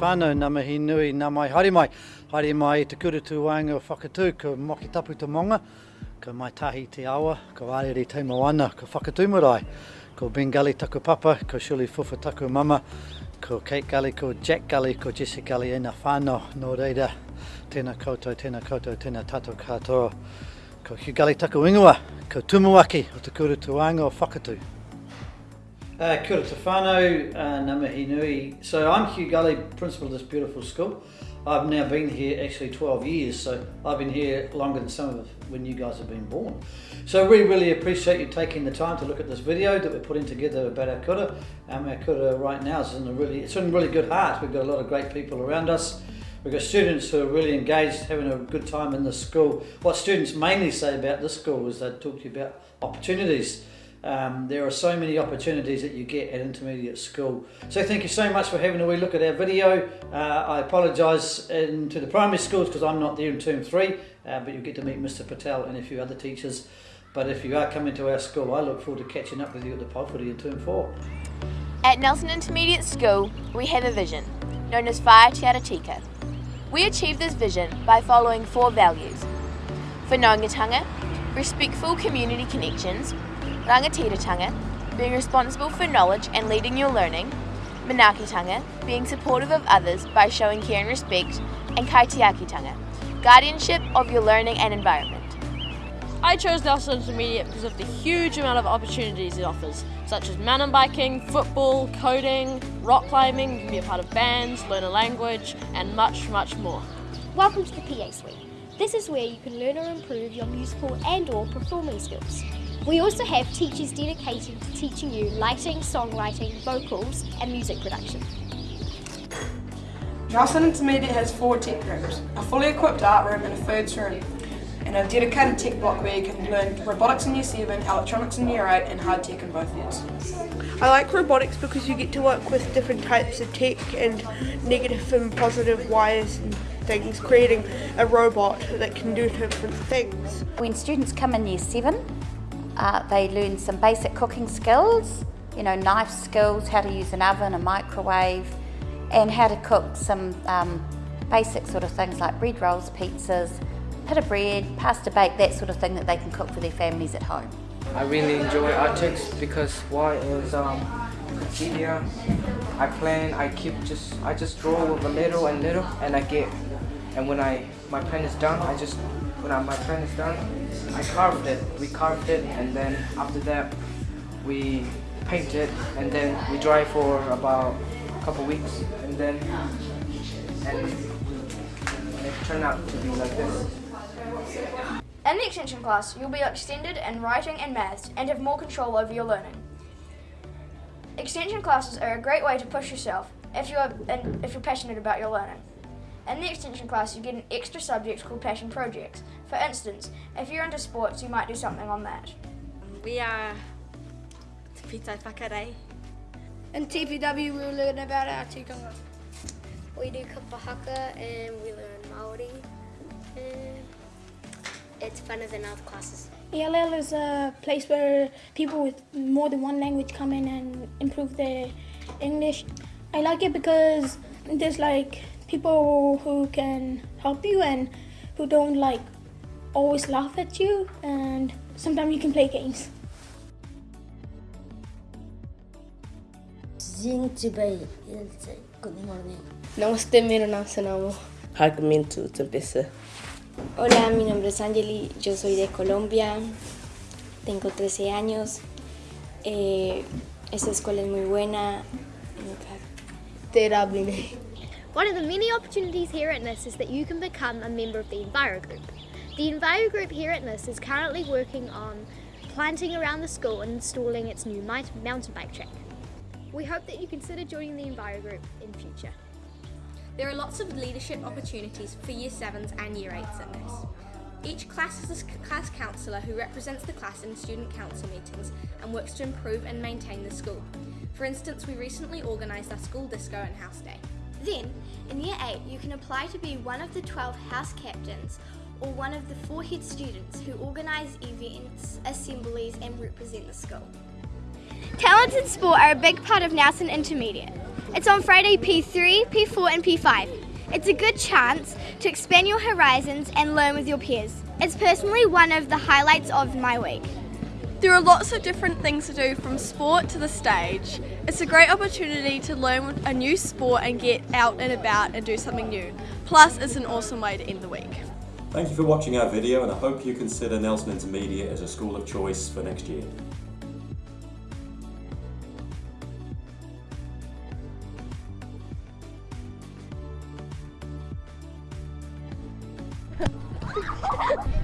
whānau, nā mihi nui, nā mai haere mai. Haere mai te kurutu wāinga o whakatū, ko moki tapu te monga, ko mai tahi te awa, ko arere te moana, ko whakatū marae, ko Bengali taku papa, ko Shuli Fufa taku mama, ko Kate Gully, ko Jack Gully, ko Jesse Gully, e nā whānau, nō reira, tēnā koutou, tēnā koutou, tēnā tātou katoa. Ko Hugh Gully taku ingoa, ko Tumuaki o te kurutu wāinga o whakatū. Uh, kia ora uh. So I'm Hugh Gully, principal of this beautiful school. I've now been here actually 12 years, so I've been here longer than some of when you guys have been born. So we really appreciate you taking the time to look at this video that we're putting together about our kura. Um, our kura right now is in a really, it's in really good heart. We've got a lot of great people around us. We've got students who are really engaged, having a good time in the school. What students mainly say about this school is they talk to you about opportunities. Um, there are so many opportunities that you get at intermediate school. So thank you so much for having a wee look at our video. Uh, I apologise to the primary schools because I'm not there in term three, uh, but you get to meet Mr Patel and a few other teachers. But if you are coming to our school, I look forward to catching up with you at the pōwhiri in term four. At Nelson Intermediate School, we have a vision, known as Whae Te Ara Tika. We achieve this vision by following four values. For Whanaungatanga, respectful community connections, Rangatiratanga, being responsible for knowledge and leading your learning, Manakitanga, being supportive of others by showing care and respect, and Kaitiakitanga, guardianship of your learning and environment. I chose Nelson Intermediate because of the huge amount of opportunities it offers, such as mountain biking, football, coding, rock climbing, you can be a part of bands, learn a language, and much, much more. Welcome to the PA Suite. This is where you can learn or improve your musical and or performing skills. We also have teachers dedicated to teaching you lighting, songwriting, vocals and music production. Nelson Intermediate has four tech rooms, a fully equipped art room and a foods room, and a dedicated tech block where you can learn robotics in year 7, electronics in year 8 and hard tech in both years. I like robotics because you get to work with different types of tech and negative and positive wires and things, creating a robot that can do different things. When students come in year 7, uh, they learn some basic cooking skills, you know, knife skills, how to use an oven, a microwave, and how to cook some um, basic sort of things like bread rolls, pizzas, pita bread, pasta bake, that sort of thing that they can cook for their families at home. I really enjoy artics because why is um easier. I plan, I keep just I just draw with a little and little and I get and when I my pen is done I just when I, my pen is done I carved it. We carved it and then after that we paint it and then we dry for about a couple weeks and then and it turned out to be like this. In the extension class, you'll be extended in writing and maths and have more control over your learning. Extension classes are a great way to push yourself if you're, and if you're passionate about your learning. In the extension class, you get an extra subject called passion projects. For instance, if you're into sports, you might do something on that. We are Te Pitai Whakarei. In TPW, we learn about our tikanga. We do kapahaka and we learn Maori. And it's funner than other classes. ELL is a place where people with more than one language come in and improve their English. I like it because there's like people who can help you and who don't like always laugh at you and sometimes you can play games. Good morning. Namaste, meu nome se llama Jacqueline Tempesa. Hola, mi nombre es Angeli, yo soy de Colombia, tengo 13 años, eh, esta escuela es muy buena. One of the many opportunities here at NIS is that you can become a member of the Enviro Group. The Enviro Group here at NIS is currently working on planting around the school and installing its new mountain bike track. We hope that you consider joining the Enviro Group in future. There are lots of leadership opportunities for Year 7s and Year 8s at NIS. Each class has a class counsellor who represents the class in student council meetings and works to improve and maintain the school. For instance, we recently organised our school disco and house day. Then, in Year 8, you can apply to be one of the 12 house captains or one of the four head students who organise events, assemblies and represent the school. Talents in sport are a big part of Nelson Intermediate. It's on Friday P3, P4, and P5. It's a good chance to expand your horizons and learn with your peers. It's personally one of the highlights of my week. There are lots of different things to do from sport to the stage. It's a great opportunity to learn a new sport and get out and about and do something new. Plus, it's an awesome way to end the week. Thank you for watching our video and I hope you consider Nelson Intermediate as a school of choice for next year.